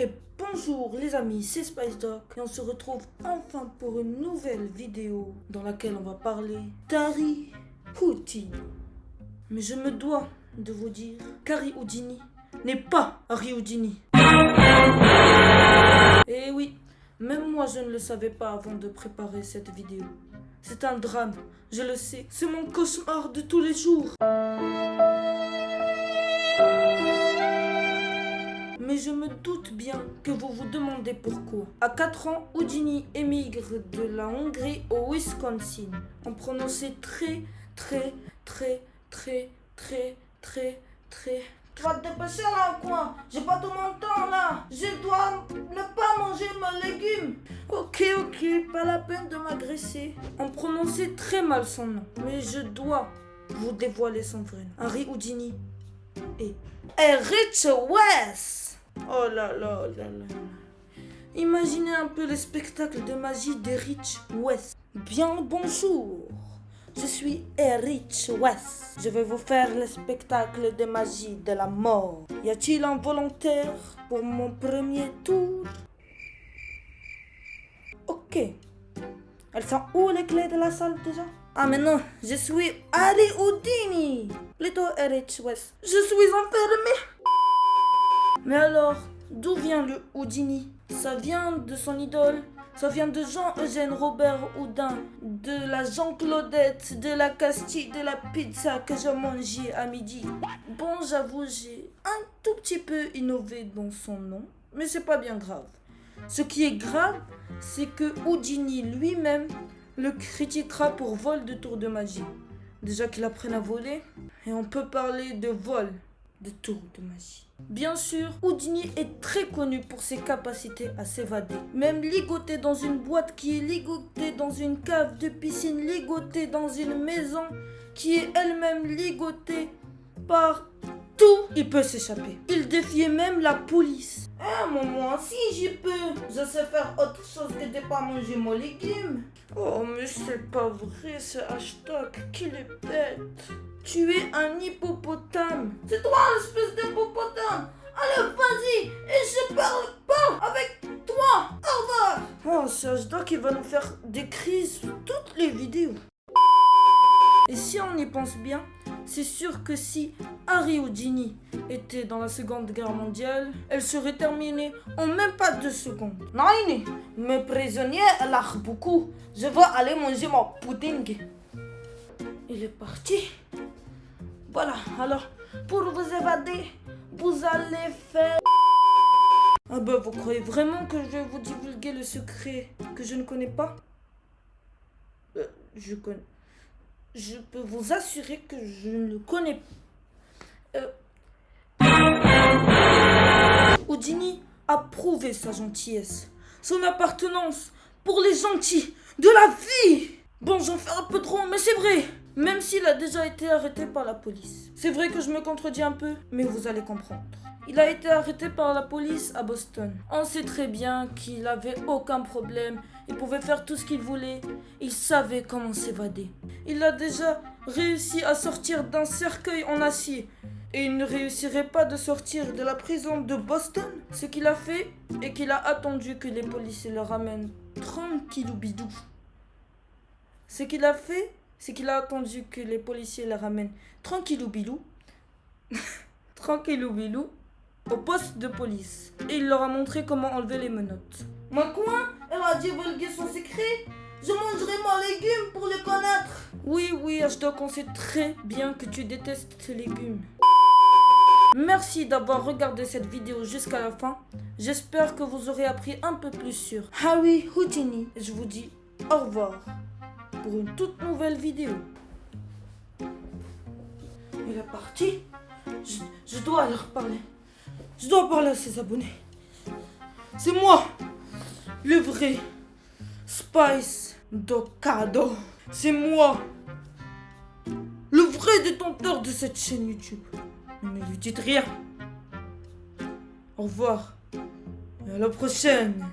Et bonjour les amis, c'est Spice Dog et on se retrouve enfin pour une nouvelle vidéo dans laquelle on va parler d'Harry Houdini. Mais je me dois de vous dire qu'Harry Houdini n'est pas Harry Houdini. Et oui, même moi je ne le savais pas avant de préparer cette vidéo. C'est un drame, je le sais, c'est mon cauchemar de tous les jours. Doute bien que vous vous demandez pourquoi. À 4 ans, Houdini émigre de la Hongrie au Wisconsin. On prononçait très, très, très, très, très, très, très... Tu vas te dépêcher là ou quoi? J'ai pas tout mon temps là Je dois ne pas manger mes légumes Ok, ok, pas la peine de m'agresser. On prononçait très mal son nom. Mais je dois vous dévoiler son vrai nom. Harry Houdini et Rich West Oh là là là là. Imaginez un peu le spectacle de magie d'Erich West. Bien bonjour. Je suis Erich West. Je vais vous faire le spectacle de magie de la mort. Y a-t-il un volontaire pour mon premier tour? Ok. Elles sont où les clés de la salle déjà? Ah mais non, je suis Harry Houdini. Plutôt Erich West. Je suis enfermé. Mais alors, d'où vient le Houdini? Ça vient de son idole ça vient de Jean-Eugène Robert Houdin, de la Jean-Claudette, de la Castille, de la pizza que j'ai mangée à midi. Bon, j'avoue, j'ai un tout petit peu innové dans son nom, mais c'est pas bien grave. Ce qui est grave, c'est que Houdini lui-même le critiquera pour vol de tour de magie. Déjà qu'il apprenne à voler, et on peut parler de vol de tour de magie. Bien sûr, Houdini est très connu pour ses capacités à s'évader. Même ligoté dans une boîte qui est ligotée dans une cave de piscine, ligoté dans une maison qui est elle-même ligotée par il peut s'échapper. Il défiait même la police. Eh, moi si j'y peux. Je sais faire autre chose que de pas manger mon légume. Oh, mais c'est pas vrai ce hashtag. Qu'il est bête. Tu es un hippopotame. C'est toi, l'espèce d'hippopotame. Allez, vas-y. Et je parle pas avec toi. Au revoir. Oh, ce hashtag, il va nous faire des crises toutes les vidéos. Et si on y pense bien, c'est sûr que si Harry Houdini était dans la Seconde Guerre mondiale, elle serait terminée en même pas deux secondes. Non, mes prisonniers lâchent beaucoup. Je vais aller manger mon pudding. Il est parti. Voilà, alors, pour vous évader, vous allez faire... Ah bah, vous croyez vraiment que je vais vous divulguer le secret que je ne connais pas? Euh, Je connais je peux vous assurer que je ne le connais pas. Euh... A prouvé sa gentillesse, son appartenance pour les gentils de la vie. Bon, j'en fais un peu trop, mais c'est vrai. Même s'il a déjà été arrêté par la police. C'est vrai que je me contredis un peu, mais vous allez comprendre. Il a été arrêté par la police à Boston. On sait très bien qu'il avait aucun problème. Il pouvait faire tout ce qu'il voulait. Il savait comment s'évader. Il a déjà réussi à sortir d'un cercueil en acier. Et il ne réussirait pas de sortir de la prison de Boston. Ce qu'il a fait est qu'il a attendu que les policiers le ramènent tranquillou bidou. Ce qu'il a fait, c'est qu'il a attendu que les policiers le ramènent tranquillou bilou. tranquillou bilou au poste de police et il leur a montré comment enlever les menottes. Ma quoi Elle a divulgué son secret Je mangerai mon légume pour le connaître Oui, oui, Ashdok, on sait très bien que tu détestes tes légumes. Merci d'avoir regardé cette vidéo jusqu'à la fin. J'espère que vous aurez appris un peu plus sur Harry Houdini. Je vous dis au revoir pour une toute nouvelle vidéo. Il est parti. Je, je dois leur parler. Je dois parler à ses abonnés. C'est moi, le vrai Spice Docado. C'est moi, le vrai détenteur de cette chaîne YouTube. Ne lui dites rien. Au revoir. Et à la prochaine.